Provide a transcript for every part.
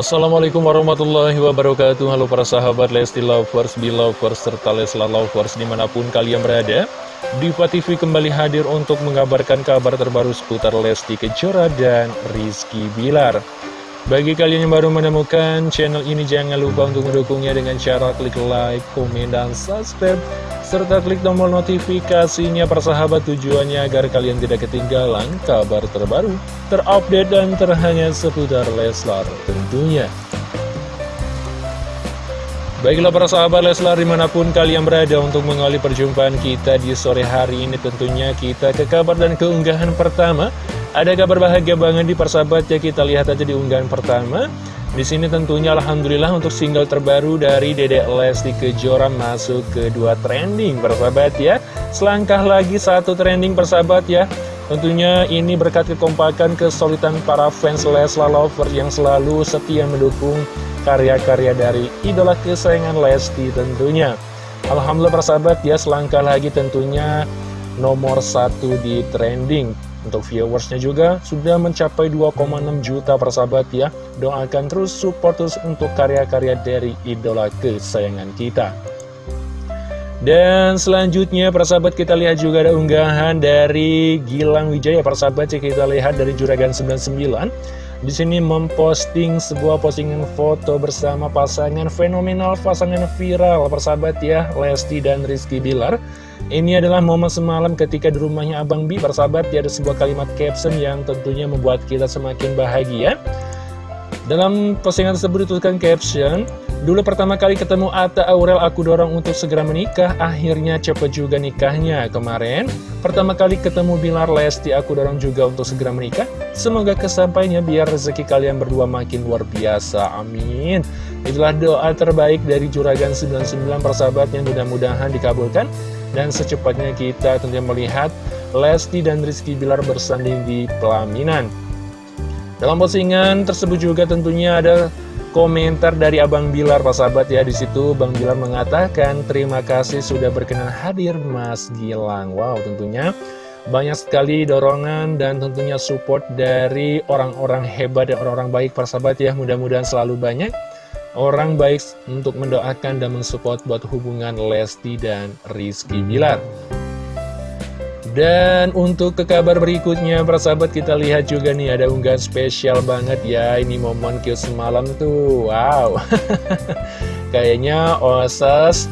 Assalamualaikum warahmatullahi wabarakatuh. Halo para sahabat Lesti Lovers, Belovers, serta Leslar Lovers di mana pun kalian berada. Diva TV kembali hadir untuk mengabarkan kabar terbaru seputar Lesti Kejora dan Rizky Bilar Bagi kalian yang baru menemukan channel ini jangan lupa untuk mendukungnya dengan cara klik like, komen, dan subscribe serta klik tombol notifikasinya persahabat tujuannya agar kalian tidak ketinggalan kabar terbaru, terupdate dan terhangat seputar Leslar tentunya. Baiklah para sahabat Leslar di mana pun kalian berada untuk mengawali perjumpaan kita di sore hari ini tentunya kita ke kabar dan keunggahan pertama. Ada kabar bahagia banget di persahabat ya kita lihat aja di unggahan pertama. Di sini tentunya Alhamdulillah untuk single terbaru dari Dedek Lesti Kejora masuk ke dua trending persahabat ya. Selangkah lagi satu trending persahabat ya. Tentunya ini berkat kekompakan kesulitan para fans Leslar Lover yang selalu setia mendukung karya-karya dari idola kesayangan Lesti tentunya. Alhamdulillah persahabat ya selangkah lagi tentunya nomor satu di trending untuk viewersnya juga sudah mencapai 2,6 juta persahabat ya. Doakan terus support terus untuk karya-karya dari idola kesayangan kita. Dan selanjutnya persahabat kita lihat juga ada unggahan dari Gilang Wijaya persahabat ya kita lihat dari Juragan 99 di sini memposting sebuah postingan foto bersama pasangan fenomenal pasangan viral. Persahabat ya Lesti dan Rizky Bilar. Ini adalah momen semalam ketika di rumahnya Abang Bi, bersahabat, dia ada sebuah kalimat caption yang tentunya membuat kita semakin bahagia. Dalam postingan tersebut dituliskan caption, Dulu pertama kali ketemu Ata Aurel aku dorong untuk segera menikah, akhirnya cepet juga nikahnya. Kemarin, pertama kali ketemu Bilar Lesti aku dorong juga untuk segera menikah. Semoga kesampainya biar rezeki kalian berdua makin luar biasa. Amin. Itulah doa terbaik dari Juragan 99 persahabat yang mudah-mudahan dikabulkan. Dan secepatnya kita tentunya melihat Lesti dan Rizky Bilar bersanding di pelaminan. Dalam postingan tersebut juga tentunya ada komentar dari Abang Bilar, Pak sahabat ya. Di situ Bang Bilar mengatakan, terima kasih sudah berkenan hadir Mas Gilang. Wow, tentunya banyak sekali dorongan dan tentunya support dari orang-orang hebat dan orang-orang baik, Pak sahabat ya. Mudah-mudahan selalu banyak orang baik untuk mendoakan dan mensupport buat hubungan Lesti dan Rizky Bilar. Dan untuk ke kabar berikutnya, persahabat kita lihat juga nih ada unggahan spesial banget ya. Ini momen cute semalam tuh, wow. Kayaknya Osas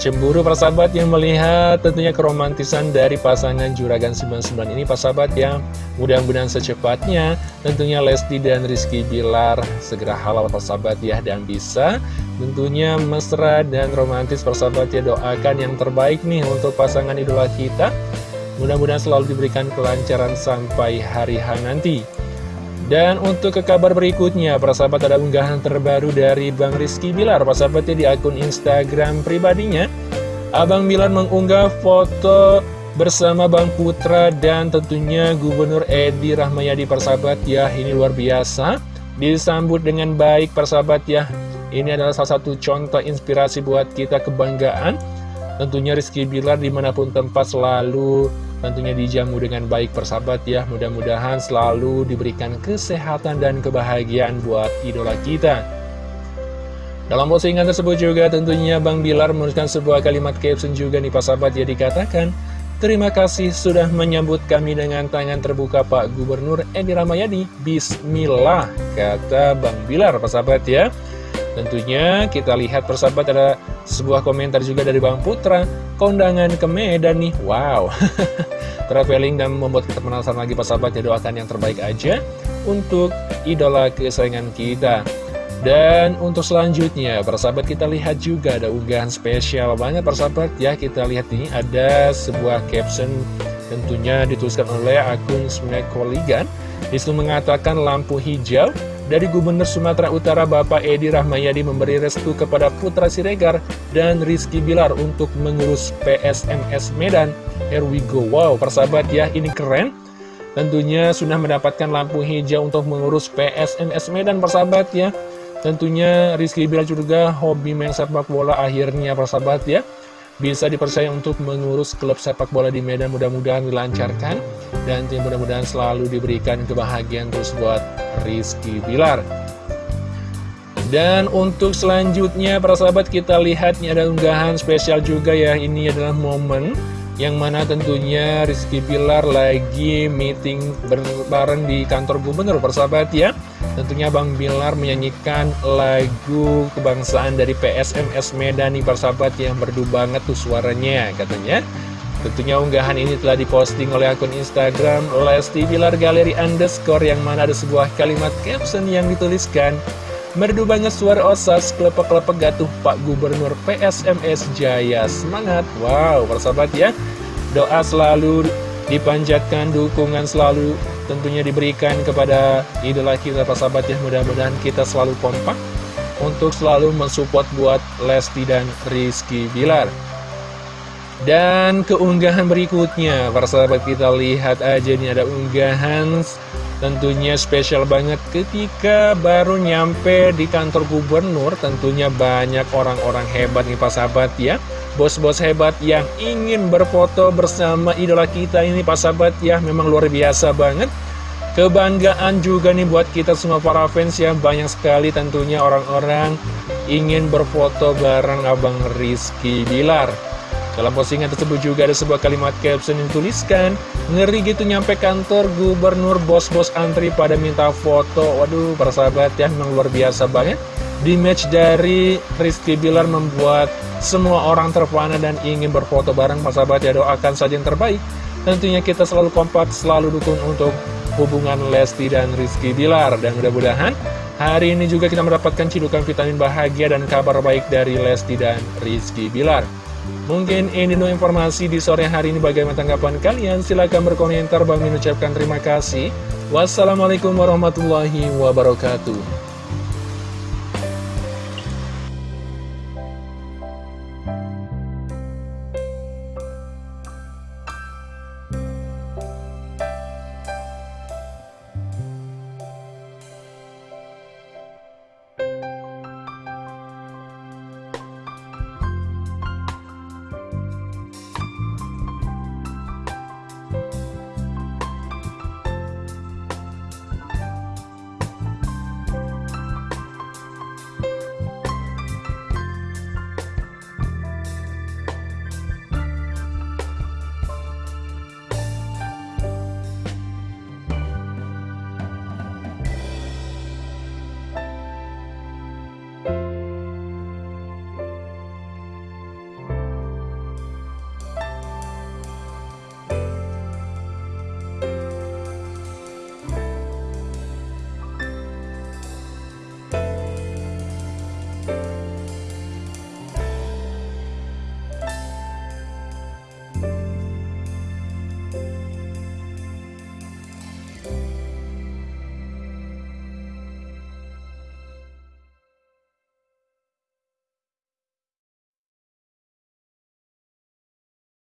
Cemburu persahabat yang melihat tentunya keromantisan dari pasangan Juragan 99 ini persahabat ya Mudah-mudahan secepatnya tentunya Lesti dan Rizky Bilar segera halal persahabat ya Dan bisa tentunya mesra dan romantis persahabat ya Doakan yang terbaik nih untuk pasangan idola kita Mudah-mudahan selalu diberikan kelancaran sampai hari H nanti dan untuk ke kabar berikutnya, para sahabat ada unggahan terbaru dari Bang Rizky Bilar, para sahabatnya di akun Instagram pribadinya. Abang Bilar mengunggah foto bersama Bang Putra dan tentunya Gubernur Edi Rahmayadi persahabat ya, ini luar biasa. Disambut dengan baik persahabat ya, ini adalah salah satu contoh inspirasi buat kita kebanggaan. Tentunya Rizky Bilar di mana pun tempat selalu tentunya dijamu dengan baik persahabat ya. Mudah-mudahan selalu diberikan kesehatan dan kebahagiaan buat idola kita. Dalam postingan tersebut juga tentunya Bang Bilar menuliskan sebuah kalimat caption juga nih persahabat ya dikatakan Terima kasih sudah menyambut kami dengan tangan terbuka Pak Gubernur Edi Ramayadi Bismillah kata Bang Bilar persahabat ya Tentunya kita lihat persahabat ada sebuah komentar juga dari Bang Putra. Kondangan ke Medan nih, wow. Traveling dan membuat kita penasaran lagi persahabat. Ya doakan yang terbaik aja Untuk idola kesayangan kita. Dan untuk selanjutnya, persahabat kita lihat juga ada unggahan spesial banget persahabat. Ya Kita lihat ini ada sebuah caption tentunya dituliskan oleh akun Smekoligan Di situ mengatakan lampu hijau dari Gubernur Sumatera Utara Bapak Edi Rahmayadi memberi restu kepada Putra Siregar dan Rizky Bilar untuk mengurus PSMS Medan. Here we go. Wow, persahabat ya, ini keren. Tentunya sudah mendapatkan lampu hijau untuk mengurus PSMS Medan, persahabat ya. Tentunya Rizky Bilar juga hobi main sepak bola akhirnya, persahabat ya bisa dipercaya untuk mengurus klub sepak bola di Medan mudah-mudahan dilancarkan dan mudah-mudahan selalu diberikan kebahagiaan terus buat Rizky Bilar. Dan untuk selanjutnya para sahabat kita lihat ini ada unggahan spesial juga ya. Ini adalah momen yang mana tentunya Rizky Pilar lagi meeting bareng di kantor gubernur persahabat ya. Tentunya Bang Bilar menyanyikan lagu kebangsaan dari PSMS Medan nih persahabat yang merdu banget tuh suaranya katanya Tentunya unggahan ini telah diposting oleh akun Instagram Lesti Bilar Galeri Underscore yang mana ada sebuah kalimat caption yang dituliskan Merdu banget suara osas, kelepek-kelepek gatuh Pak Gubernur PSMS Jaya Semangat, wow persahabat ya. Doa selalu dipanjatkan, dukungan selalu tentunya diberikan kepada idola kita persahabat ya. Mudah-mudahan kita selalu kompak untuk selalu mensupport buat Lesti dan Rizky Bilar dan keunggahan berikutnya, para sahabat kita lihat aja nih ada unggahan Tentunya spesial banget ketika baru nyampe di kantor gubernur. Tentunya banyak orang-orang hebat nih Pak Sahabat ya. Bos-bos hebat yang ingin berfoto bersama idola kita ini Pak Sahabat ya Memang luar biasa banget. Kebanggaan juga nih buat kita semua para fans ya. Banyak sekali tentunya orang-orang ingin berfoto bareng Abang Rizky Bilar dalam postingan tersebut juga ada sebuah kalimat caption yang tuliskan Ngeri gitu nyampe kantor gubernur bos-bos antri pada minta foto. Waduh para sahabat ya memang luar biasa banget. Di match dari Rizky Bilar membuat semua orang terpana dan ingin berfoto bareng. Para sahabat ya doakan saja yang terbaik. Tentunya kita selalu kompak, selalu dukung untuk hubungan Lesti dan Rizky Bilar. Dan mudah-mudahan hari ini juga kita mendapatkan cidukan vitamin bahagia dan kabar baik dari Lesti dan Rizky Bilar Mungkin ini dulu informasi di sore hari ini bagaimana tanggapan kalian? Silahkan berkomentar, Bang mengucapkan terima kasih. Wassalamualaikum warahmatullahi wabarakatuh.